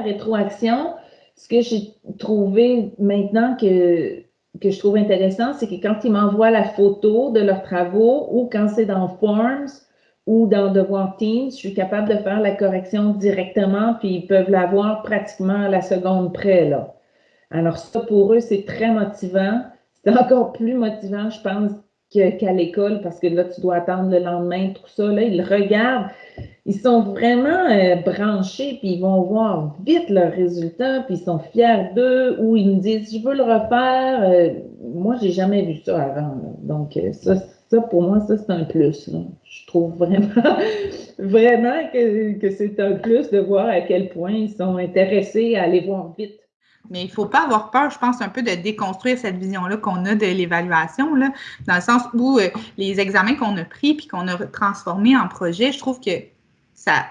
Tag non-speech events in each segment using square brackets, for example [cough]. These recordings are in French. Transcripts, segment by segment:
rétroaction, ce que j'ai trouvé maintenant que, je trouve intéressant, c'est que quand ils m'envoient la photo de leurs travaux ou quand c'est dans Forms ou dans Devoir Teams, je suis capable de faire la correction directement, puis ils peuvent l'avoir pratiquement à la seconde près. Alors ça, pour eux, c'est très motivant. C'est encore plus motivant, je pense, qu'à l'école, parce que là, tu dois attendre le lendemain, tout ça. Là, ils regardent, ils sont vraiment euh, branchés, puis ils vont voir vite leurs résultats, puis ils sont fiers d'eux, ou ils me disent, je veux le refaire. Euh, moi, j'ai jamais vu ça avant. Donc, euh, ça, ça, pour moi, ça, c'est un plus. Je trouve vraiment, [laughs] vraiment que, que c'est un plus de voir à quel point ils sont intéressés à aller voir vite. Mais il ne faut pas avoir peur, je pense, un peu de déconstruire cette vision-là qu'on a de l'évaluation, dans le sens où euh, les examens qu'on a pris puis qu'on a transformés en projet, je trouve que ça,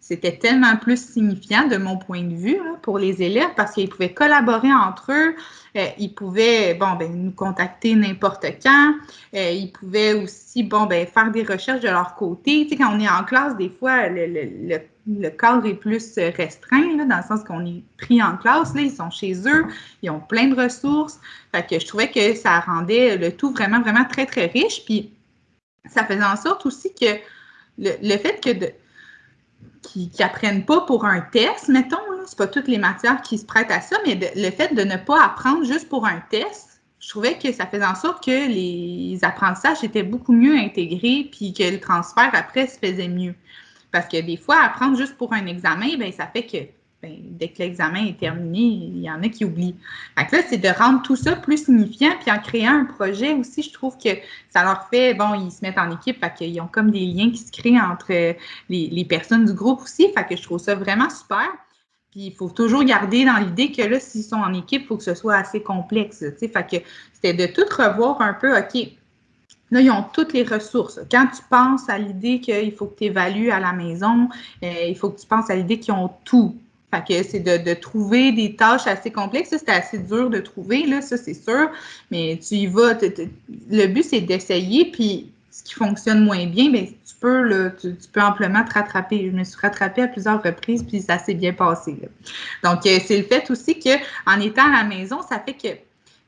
c'était tellement plus signifiant de mon point de vue pour les élèves parce qu'ils pouvaient collaborer entre eux, euh, ils pouvaient bon, ben, nous contacter n'importe quand, euh, ils pouvaient aussi bon, ben, faire des recherches de leur côté. Tu sais, quand on est en classe, des fois, le, le, le, cadre est plus restreint, là, dans le sens qu'on est pris en classe, là, ils sont chez eux, ils ont plein de ressources. Fait que je trouvais que ça rendait le tout vraiment, vraiment très, très riche. Puis ça faisait en sorte aussi que le, le fait que qui n'apprennent pas pour un test, mettons, ce pas toutes les matières qui se prêtent à ça, mais le fait de ne pas apprendre juste pour un test, je trouvais que ça faisait en sorte que les apprentissages étaient beaucoup mieux intégrés, puis que le transfert après se faisait mieux. Parce que des fois, apprendre juste pour un examen, ben ça fait que ben, dès que l'examen est terminé, il y en a qui oublient. Donc là, c'est de rendre tout ça plus signifiant, puis en créant un projet aussi, je trouve que ça leur fait, bon, ils se mettent en équipe, fait qu'ils ont comme des liens qui se créent entre les, personnes du groupe aussi, fait que je trouve ça vraiment super. Puis il faut toujours garder dans l'idée que là, s'ils sont en équipe, il faut que ce soit assez complexe, tu sais, fait que c'était de tout revoir un peu, OK, Là, ils ont toutes les ressources. Quand tu penses à l'idée qu'il faut que tu évalues à la maison, euh, il faut que tu penses à l'idée qu'ils ont tout. Fait que c'est de, de, trouver des tâches assez complexes. Ça, c'était assez dur de trouver, là, ça, c'est sûr. Mais tu y vas. le but, c'est d'essayer, puis ce qui fonctionne moins bien, bien tu peux, là, tu, peux amplement te rattraper. Je me suis rattrapée à plusieurs reprises, puis ça s'est bien passé. Donc, euh, c'est le fait aussi qu'en étant à la maison, ça fait que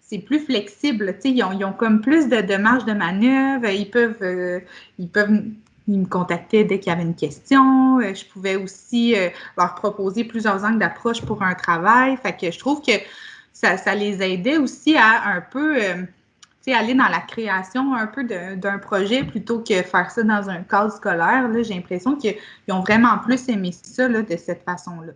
c'est plus flexible. Ils ont, ils ont comme plus de, de marge de manœuvre. Ils peuvent, euh, ils peuvent ils me contactaient dès qu'il y avait une question. Euh, je pouvais aussi euh, leur proposer plusieurs angles d'approche pour un travail. Fait que je trouve que ça, les aidait aussi à un peu euh, aller dans la création un peu d'un projet plutôt que faire ça dans un cadre scolaire. J'ai l'impression qu'ils ont vraiment plus aimé ça de cette façon-là.